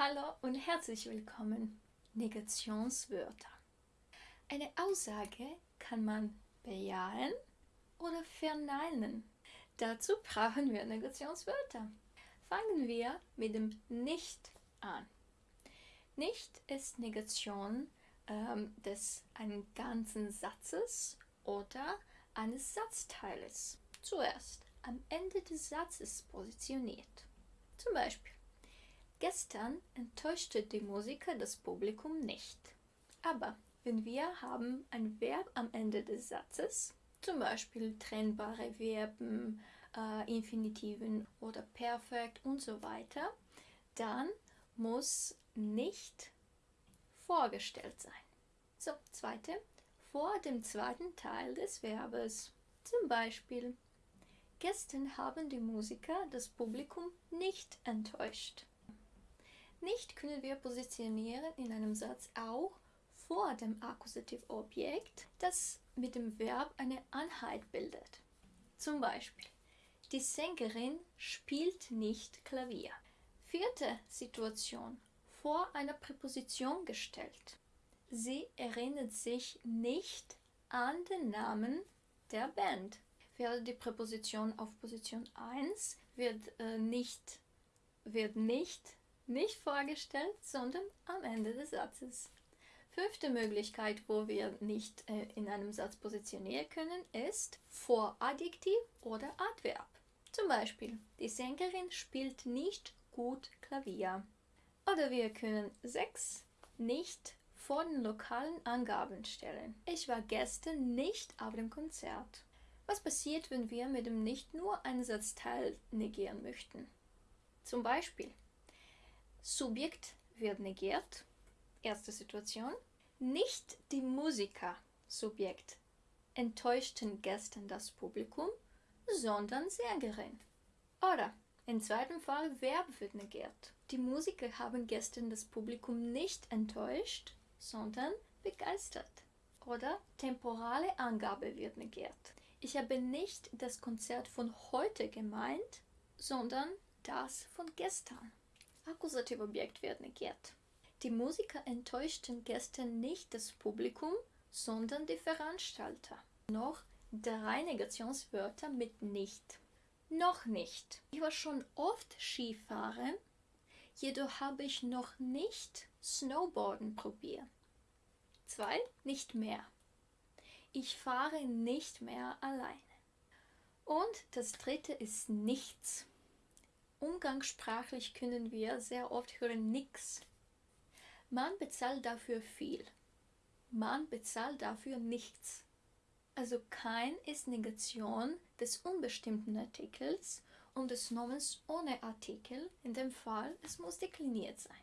Hallo und herzlich willkommen. Negationswörter. Eine Aussage kann man bejahen oder verneinen. Dazu brauchen wir Negationswörter. Fangen wir mit dem Nicht an. Nicht ist Negation ähm, des einen ganzen Satzes oder eines Satzteiles. Zuerst am Ende des Satzes positioniert. Zum Beispiel Gestern enttäuschte die Musiker das Publikum nicht. Aber wenn wir haben ein Verb am Ende des Satzes, zum Beispiel trennbare Verben, äh, Infinitiven oder Perfekt und so weiter, dann muss nicht vorgestellt sein. So, zweite, vor dem zweiten Teil des Verbes. Zum Beispiel, gestern haben die Musiker das Publikum nicht enttäuscht. Nicht können wir positionieren in einem Satz auch vor dem Akkusativobjekt, das mit dem Verb eine Einheit bildet. Zum Beispiel, die Sängerin spielt nicht Klavier. Vierte Situation, vor einer Präposition gestellt. Sie erinnert sich nicht an den Namen der Band. Wäre die Präposition auf Position 1, wird, äh, nicht, wird nicht nicht vorgestellt, sondern am Ende des Satzes. Fünfte Möglichkeit, wo wir nicht äh, in einem Satz positionieren können, ist vor Adjektiv oder Adverb. Zum Beispiel, die Sängerin spielt nicht gut Klavier. Oder wir können 6 nicht vor den lokalen Angaben stellen. Ich war gestern nicht auf dem Konzert. Was passiert, wenn wir mit dem Nicht nur einen Satzteil negieren möchten? Zum Beispiel, Subjekt wird negiert. Erste Situation. Nicht die Musiker, Subjekt, enttäuschten gestern das Publikum, sondern Sängerin. Oder im zweiten Fall Verb wird negiert. Die Musiker haben gestern das Publikum nicht enttäuscht, sondern begeistert. Oder temporale Angabe wird negiert. Ich habe nicht das Konzert von heute gemeint, sondern das von gestern. Akkusativobjekt wird negiert. Die Musiker enttäuschten gestern nicht das Publikum, sondern die Veranstalter. Noch drei Negationswörter mit nicht. Noch nicht. Ich war schon oft Skifahren, jedoch habe ich noch nicht Snowboarden probiert. Zwei, nicht mehr. Ich fahre nicht mehr alleine. Und das dritte ist nichts. Umgangssprachlich können wir sehr oft hören nix. Man bezahlt dafür viel. Man bezahlt dafür nichts. Also kein ist Negation des unbestimmten Artikels und des Nomens ohne Artikel. In dem Fall, es muss dekliniert sein.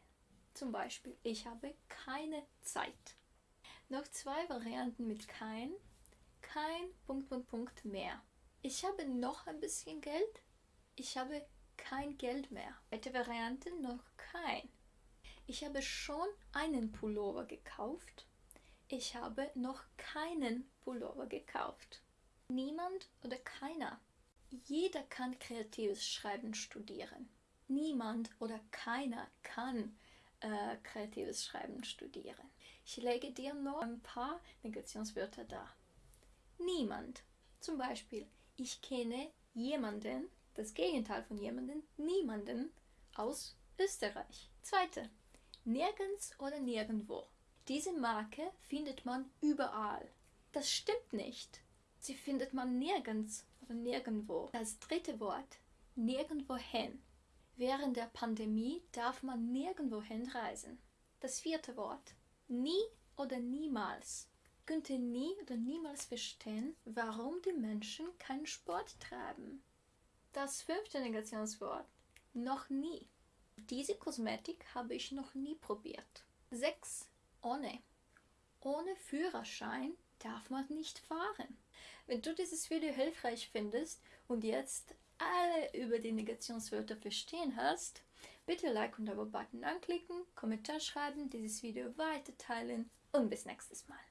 Zum Beispiel, ich habe keine Zeit. Noch zwei Varianten mit kein. Kein Punkt, Punkt, Punkt mehr. Ich habe noch ein bisschen Geld. Ich habe kein Geld mehr. Zweite Variante noch kein. Ich habe schon einen Pullover gekauft. Ich habe noch keinen Pullover gekauft. Niemand oder keiner. Jeder kann kreatives Schreiben studieren. Niemand oder keiner kann äh, kreatives Schreiben studieren. Ich lege dir noch ein paar Negationswörter dar. Niemand. Zum Beispiel, ich kenne jemanden, das Gegenteil von jemanden, niemanden aus Österreich. Zweite, nirgends oder nirgendwo. Diese Marke findet man überall. Das stimmt nicht. Sie findet man nirgends oder nirgendwo. Das dritte Wort, nirgendwohin. Während der Pandemie darf man nirgendwohin reisen. Das vierte Wort, nie oder niemals. Könnte nie oder niemals verstehen, warum die Menschen keinen Sport treiben. Das fünfte Negationswort. Noch nie. Diese Kosmetik habe ich noch nie probiert. 6. Ohne. Ohne Führerschein darf man nicht fahren. Wenn du dieses Video hilfreich findest und jetzt alle über die Negationswörter verstehen hast, bitte Like und Abo-Button anklicken, Kommentar schreiben, dieses Video weiter teilen und bis nächstes Mal.